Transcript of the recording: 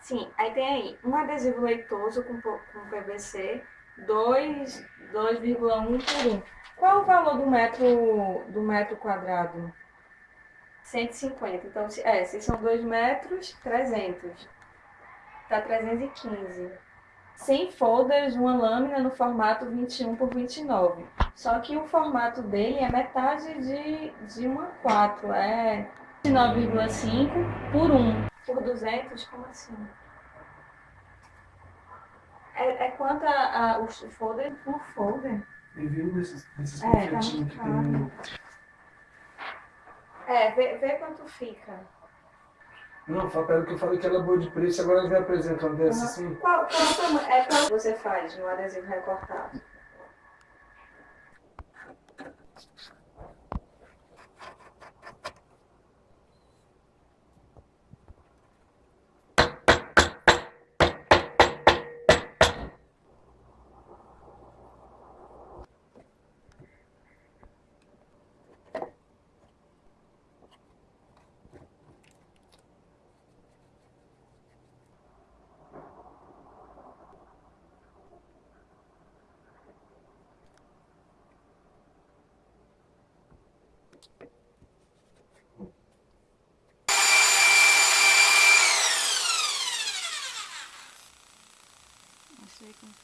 Sim, aí tem aí um adesivo leitoso com, com PVC, 2 2,1 por 1. Qual o valor do metro, do metro quadrado? 150. Então, se, é, se são 2 metros, 300. Tá 315. 100 folders, uma lâmina no formato 21 por 29. Só que o formato dele é metade de, de uma 4. É 9,5 por 1. Por 200, como assim? É, é quanto a, a, o folder por folder? Envia um desses, desses É, tá que tem no... É, vê, vê quanto fica. Não, ela que eu falei que ela é boa de preço, agora ela me apresenta uma dessa assim. Qual, qual o? É qual você faz no adesivo recortado? Segen.